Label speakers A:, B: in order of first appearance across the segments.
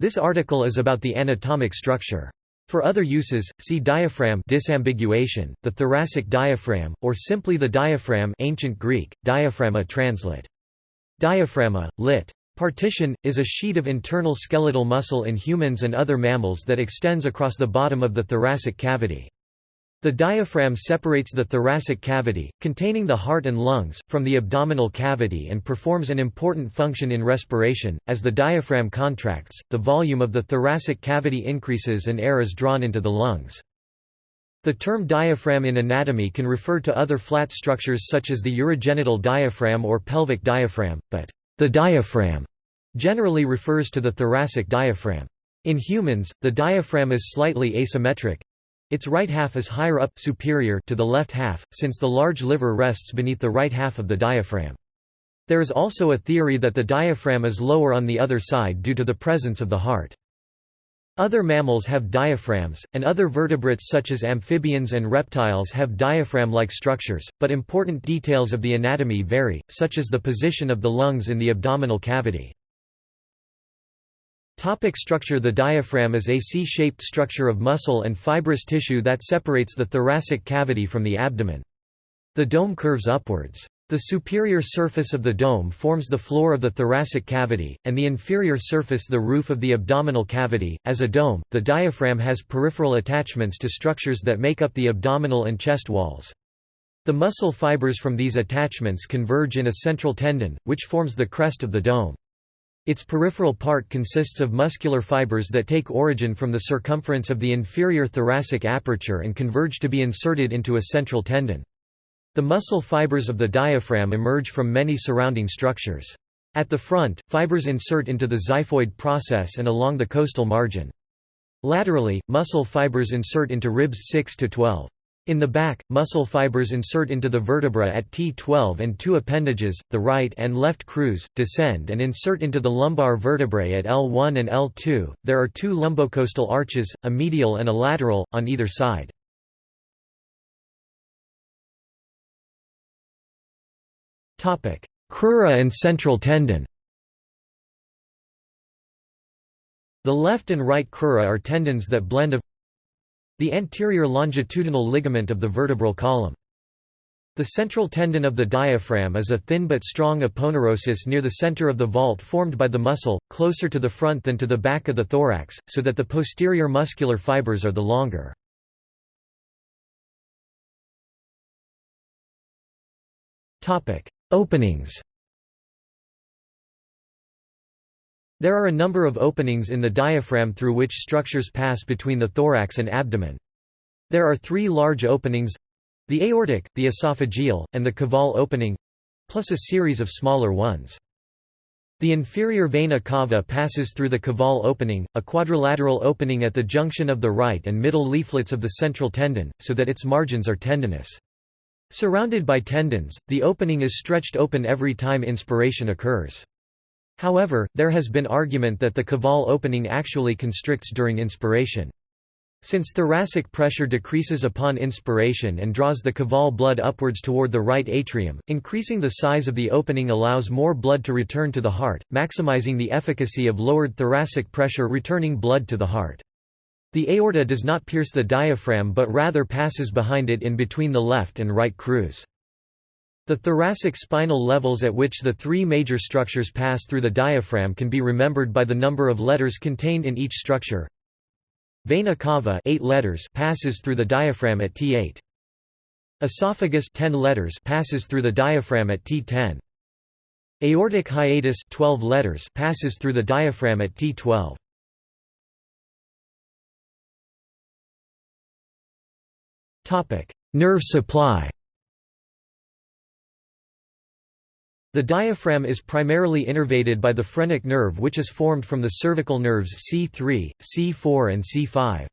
A: This article is about the anatomic structure. For other uses, see diaphragm disambiguation, the thoracic diaphragm, or simply the diaphragm ancient Greek, diaphragma translate. Diaphragma, lit. Partition, is a sheet of internal skeletal muscle in humans and other mammals that extends across the bottom of the thoracic cavity. The diaphragm separates the thoracic cavity, containing the heart and lungs, from the abdominal cavity and performs an important function in respiration. As the diaphragm contracts, the volume of the thoracic cavity increases and air is drawn into the lungs. The term diaphragm in anatomy can refer to other flat structures such as the urogenital diaphragm or pelvic diaphragm, but the diaphragm generally refers to the thoracic diaphragm. In humans, the diaphragm is slightly asymmetric, its right half is higher up superior to the left half, since the large liver rests beneath the right half of the diaphragm. There is also a theory that the diaphragm is lower on the other side due to the presence of the heart. Other mammals have diaphragms, and other vertebrates such as amphibians and reptiles have diaphragm-like structures, but important details of the anatomy vary, such as the position of the lungs in the abdominal cavity. Topic structure The diaphragm is a C-shaped structure of muscle and fibrous tissue that separates the thoracic cavity from the abdomen. The dome curves upwards. The superior surface of the dome forms the floor of the thoracic cavity, and the inferior surface the roof of the abdominal cavity. As a dome, the diaphragm has peripheral attachments to structures that make up the abdominal and chest walls. The muscle fibers from these attachments converge in a central tendon, which forms the crest of the dome. Its peripheral part consists of muscular fibers that take origin from the circumference of the inferior thoracic aperture and converge to be inserted into a central tendon. The muscle fibers of the diaphragm emerge from many surrounding structures. At the front, fibers insert into the xiphoid process and along the costal margin. Laterally, muscle fibers insert into ribs 6 to 12. In the back, muscle fibers insert into the vertebra at T12 and two appendages, the right and left crus, descend and insert into the lumbar vertebrae at L1 and L2. There are two lumbocostal arches, a medial and a lateral, on either side. Crura and central tendon The left and right crura are tendons that blend of the anterior longitudinal ligament of the vertebral column. The central tendon of the diaphragm is a thin but strong aponeurosis near the center of the vault formed by the muscle, closer to the front than to the back of the thorax, so that the posterior muscular fibers are the longer. Openings There are a number of openings in the diaphragm through which structures pass between the thorax and abdomen. There are three large openings—the aortic, the esophageal, and the caval opening—plus a series of smaller ones. The inferior vena cava passes through the caval opening, a quadrilateral opening at the junction of the right and middle leaflets of the central tendon, so that its margins are tendinous. Surrounded by tendons, the opening is stretched open every time inspiration occurs. However, there has been argument that the caval opening actually constricts during inspiration. Since thoracic pressure decreases upon inspiration and draws the caval blood upwards toward the right atrium, increasing the size of the opening allows more blood to return to the heart, maximizing the efficacy of lowered thoracic pressure returning blood to the heart. The aorta does not pierce the diaphragm but rather passes behind it in between the left and right crus. The thoracic spinal levels at which the three major structures pass through the diaphragm can be remembered by the number of letters contained in each structure. Vena cava 8 letters passes through the diaphragm at T8. Esophagus 10 letters passes through the diaphragm at T10. Aortic hiatus 12 letters passes through the diaphragm at T12. Topic: Nerve supply. The diaphragm is primarily innervated by the phrenic nerve which is formed from the cervical nerves C3, C4 and C5.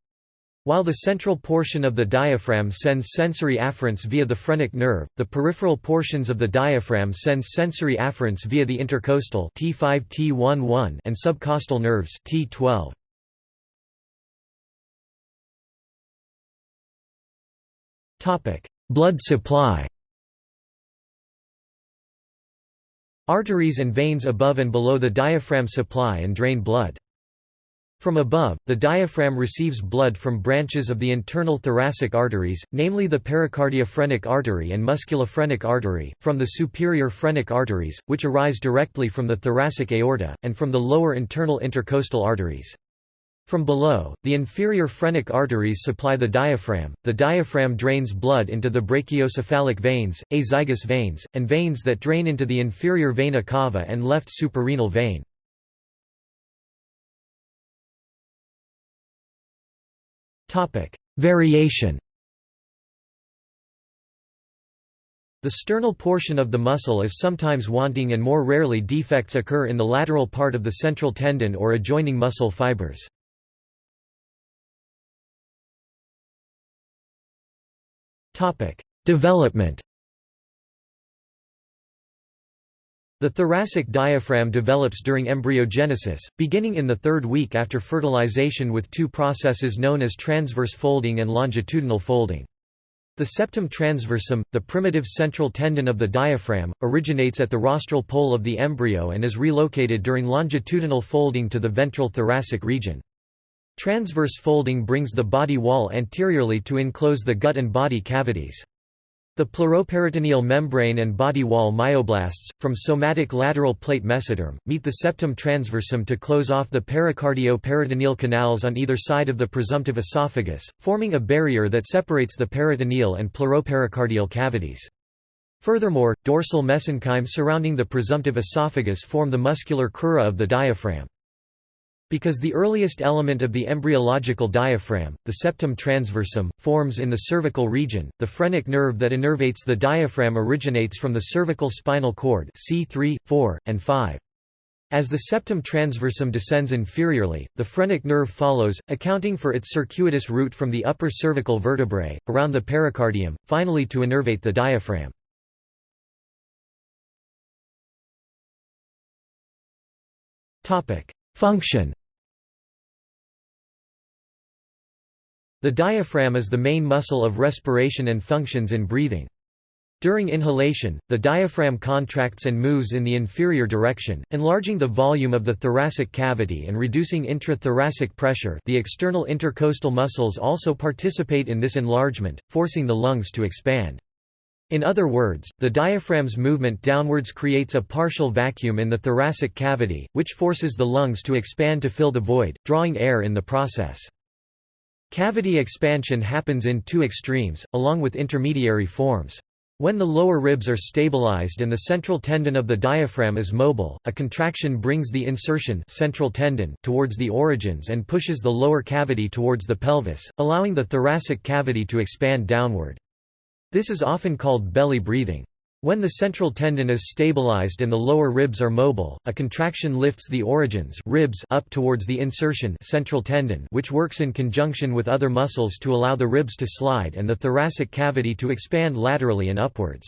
A: While the central portion of the diaphragm sends sensory afferents via the phrenic nerve, the peripheral portions of the diaphragm send sensory afferents via the intercostal T5 T11 and subcostal nerves T12. Topic: Blood supply. Arteries and veins above and below the diaphragm supply and drain blood. From above, the diaphragm receives blood from branches of the internal thoracic arteries, namely the pericardiophrenic artery and musculophrenic artery, from the superior phrenic arteries, which arise directly from the thoracic aorta, and from the lower internal intercostal arteries. From below, the inferior phrenic arteries supply the diaphragm. The diaphragm drains blood into the brachiocephalic veins, azygous veins, and veins that drain into the inferior vena cava and left suprarenal vein. Variation The sternal portion of the muscle is sometimes wanting and more rarely defects occur in the lateral part of the central tendon or adjoining muscle fibers. Development The thoracic diaphragm develops during embryogenesis, beginning in the third week after fertilization with two processes known as transverse folding and longitudinal folding. The septum transversum, the primitive central tendon of the diaphragm, originates at the rostral pole of the embryo and is relocated during longitudinal folding to the ventral thoracic region. Transverse folding brings the body wall anteriorly to enclose the gut and body cavities. The pleuroperitoneal membrane and body wall myoblasts, from somatic lateral plate mesoderm, meet the septum transversum to close off the pericardio-peritoneal canals on either side of the presumptive esophagus, forming a barrier that separates the peritoneal and pleuropericardial cavities. Furthermore, dorsal mesenchyme surrounding the presumptive esophagus form the muscular crura of the diaphragm. Because the earliest element of the embryological diaphragm, the septum transversum, forms in the cervical region, the phrenic nerve that innervates the diaphragm originates from the cervical spinal cord C3, 4, and 5. As the septum transversum descends inferiorly, the phrenic nerve follows, accounting for its circuitous route from the upper cervical vertebrae, around the pericardium, finally to innervate the diaphragm. Function The diaphragm is the main muscle of respiration and functions in breathing. During inhalation, the diaphragm contracts and moves in the inferior direction, enlarging the volume of the thoracic cavity and reducing intrathoracic pressure the external intercostal muscles also participate in this enlargement, forcing the lungs to expand. In other words, the diaphragm's movement downwards creates a partial vacuum in the thoracic cavity, which forces the lungs to expand to fill the void, drawing air in the process. Cavity expansion happens in two extremes, along with intermediary forms. When the lower ribs are stabilized and the central tendon of the diaphragm is mobile, a contraction brings the insertion central tendon towards the origins and pushes the lower cavity towards the pelvis, allowing the thoracic cavity to expand downward. This is often called belly breathing. When the central tendon is stabilized and the lower ribs are mobile, a contraction lifts the origins ribs up towards the insertion central tendon which works in conjunction with other muscles to allow the ribs to slide and the thoracic cavity to expand laterally and upwards.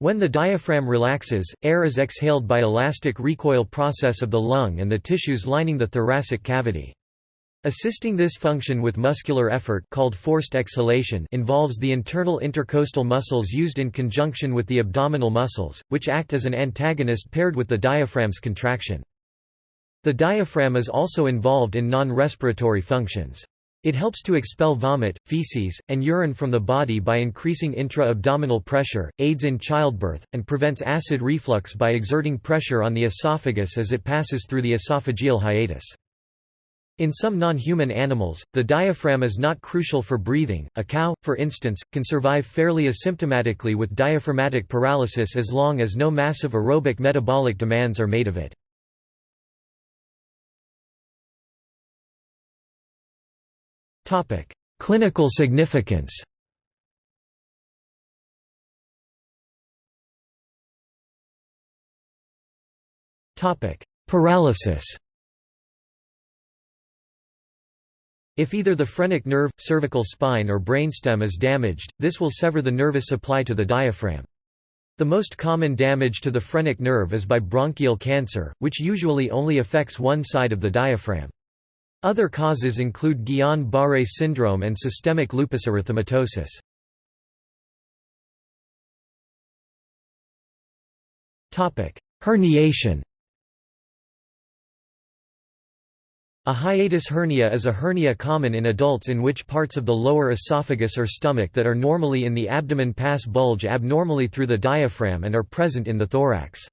A: When the diaphragm relaxes, air is exhaled by elastic recoil process of the lung and the tissues lining the thoracic cavity. Assisting this function with muscular effort called forced exhalation involves the internal intercostal muscles used in conjunction with the abdominal muscles, which act as an antagonist paired with the diaphragm's contraction. The diaphragm is also involved in non-respiratory functions. It helps to expel vomit, feces, and urine from the body by increasing intra-abdominal pressure, aids in childbirth, and prevents acid reflux by exerting pressure on the esophagus as it passes through the esophageal hiatus. In some non-human animals, the diaphragm is not crucial for breathing. A cow, for instance, can survive fairly asymptomatically with diaphragmatic paralysis as long as no massive aerobic metabolic demands are made of it. Topic: Clinical significance. Topic: Paralysis. If either the phrenic nerve, cervical spine or brainstem is damaged, this will sever the nervous supply to the diaphragm. The most common damage to the phrenic nerve is by bronchial cancer, which usually only affects one side of the diaphragm. Other causes include Guillain-Barré syndrome and systemic lupus erythematosus. Herniation A hiatus hernia is a hernia common in adults in which parts of the lower esophagus or stomach that are normally in the abdomen pass bulge abnormally through the diaphragm and are present in the thorax.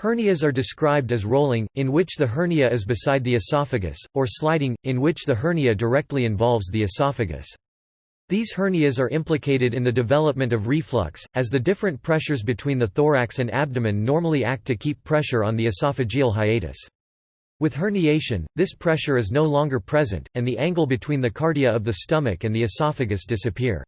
A: Hernias are described as rolling, in which the hernia is beside the esophagus, or sliding, in which the hernia directly involves the esophagus. These hernias are implicated in the development of reflux, as the different pressures between the thorax and abdomen normally act to keep pressure on the esophageal hiatus. With herniation, this pressure is no longer present, and the angle between the cardia of the stomach and the esophagus disappear.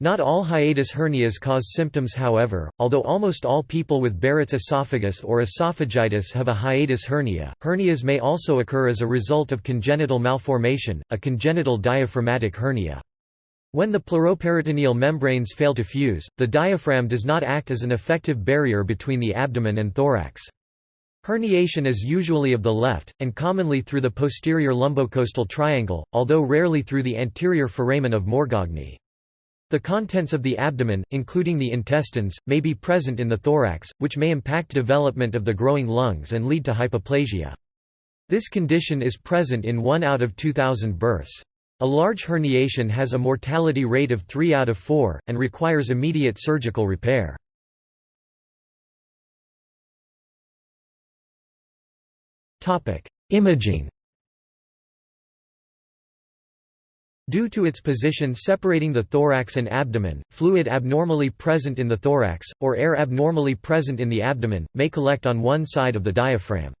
A: Not all hiatus hernias cause symptoms however, although almost all people with Barrett's esophagus or esophagitis have a hiatus hernia, hernias may also occur as a result of congenital malformation, a congenital diaphragmatic hernia. When the pleuroperitoneal membranes fail to fuse, the diaphragm does not act as an effective barrier between the abdomen and thorax. Herniation is usually of the left, and commonly through the posterior lumbocostal triangle, although rarely through the anterior foramen of Morgagni. The contents of the abdomen, including the intestines, may be present in the thorax, which may impact development of the growing lungs and lead to hypoplasia. This condition is present in 1 out of 2,000 births. A large herniation has a mortality rate of 3 out of 4, and requires immediate surgical repair. Topic: Imaging. Due to its position separating the thorax and abdomen, fluid abnormally present in the thorax, or air abnormally present in the abdomen, may collect on one side of the diaphragm.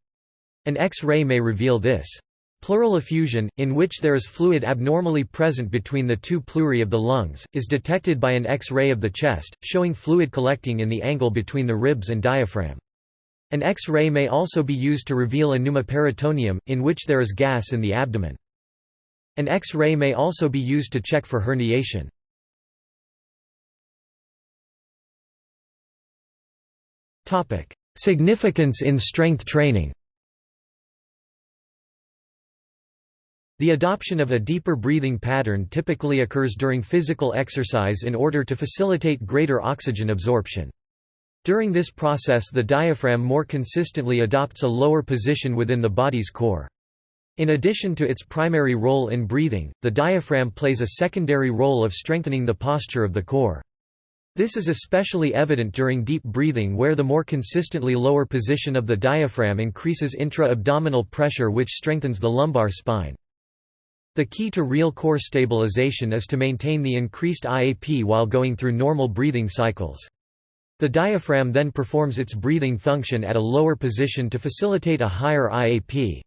A: An X-ray may reveal this. Pleural effusion, in which there is fluid abnormally present between the two pleurae of the lungs, is detected by an X-ray of the chest, showing fluid collecting in the angle between the ribs and diaphragm. An X-ray may also be used to reveal a pneumoperitoneum, in which there is gas in the abdomen. An X-ray may also be used to check for herniation. Significance in strength training The adoption of a deeper breathing pattern typically occurs during physical exercise in order to facilitate greater oxygen absorption. During this process the diaphragm more consistently adopts a lower position within the body's core. In addition to its primary role in breathing, the diaphragm plays a secondary role of strengthening the posture of the core. This is especially evident during deep breathing where the more consistently lower position of the diaphragm increases intra-abdominal pressure which strengthens the lumbar spine. The key to real core stabilization is to maintain the increased IAP while going through normal breathing cycles. The diaphragm then performs its breathing function at a lower position to facilitate a higher IAP.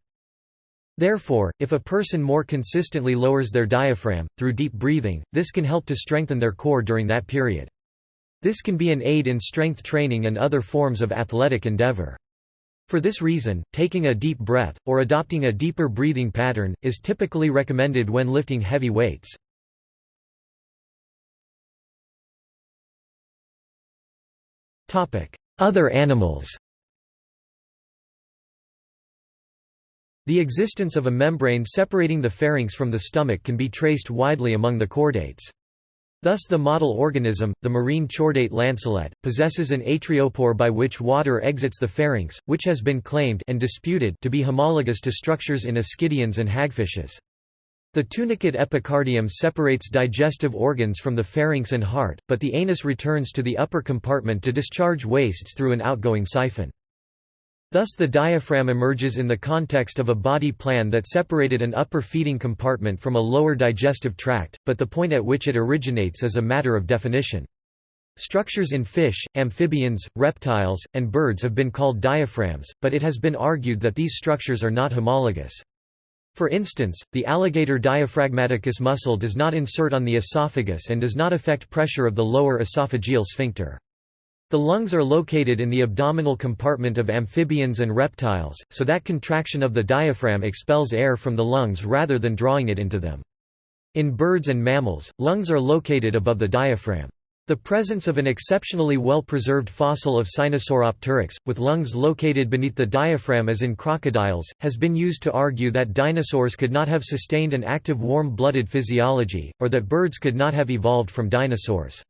A: Therefore, if a person more consistently lowers their diaphragm, through deep breathing, this can help to strengthen their core during that period. This can be an aid in strength training and other forms of athletic endeavor. For this reason, taking a deep breath, or adopting a deeper breathing pattern, is typically recommended when lifting heavy weights. Other animals The existence of a membrane separating the pharynx from the stomach can be traced widely among the chordates. Thus the model organism, the marine chordate lancelet, possesses an atriopore by which water exits the pharynx, which has been claimed and disputed to be homologous to structures in ascidians and hagfishes. The tunicate epicardium separates digestive organs from the pharynx and heart, but the anus returns to the upper compartment to discharge wastes through an outgoing siphon. Thus the diaphragm emerges in the context of a body plan that separated an upper feeding compartment from a lower digestive tract, but the point at which it originates is a matter of definition. Structures in fish, amphibians, reptiles, and birds have been called diaphragms, but it has been argued that these structures are not homologous. For instance, the alligator diaphragmaticus muscle does not insert on the esophagus and does not affect pressure of the lower esophageal sphincter. The lungs are located in the abdominal compartment of amphibians and reptiles, so that contraction of the diaphragm expels air from the lungs rather than drawing it into them. In birds and mammals, lungs are located above the diaphragm. The presence of an exceptionally well-preserved fossil of Sinosauropteryx, with lungs located beneath the diaphragm as in crocodiles, has been used to argue that dinosaurs could not have sustained an active warm-blooded physiology, or that birds could not have evolved from dinosaurs.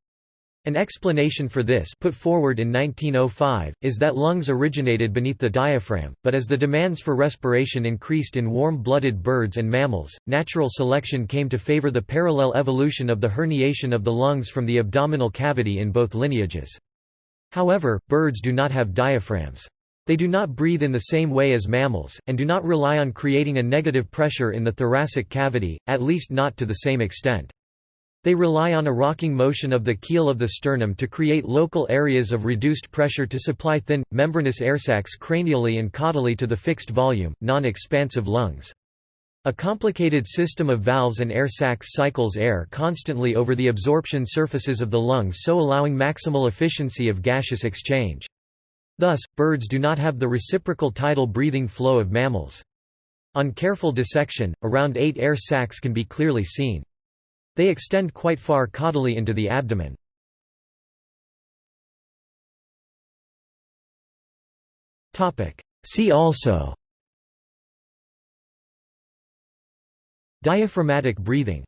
A: An explanation for this put forward in 1905, is that lungs originated beneath the diaphragm, but as the demands for respiration increased in warm-blooded birds and mammals, natural selection came to favor the parallel evolution of the herniation of the lungs from the abdominal cavity in both lineages. However, birds do not have diaphragms. They do not breathe in the same way as mammals, and do not rely on creating a negative pressure in the thoracic cavity, at least not to the same extent. They rely on a rocking motion of the keel of the sternum to create local areas of reduced pressure to supply thin, membranous air sacs cranially and caudally to the fixed volume, non-expansive lungs. A complicated system of valves and air sacs cycles air constantly over the absorption surfaces of the lungs so allowing maximal efficiency of gaseous exchange. Thus, birds do not have the reciprocal tidal breathing flow of mammals. On careful dissection, around eight air sacs can be clearly seen. They extend quite far caudally into the abdomen. See also Diaphragmatic breathing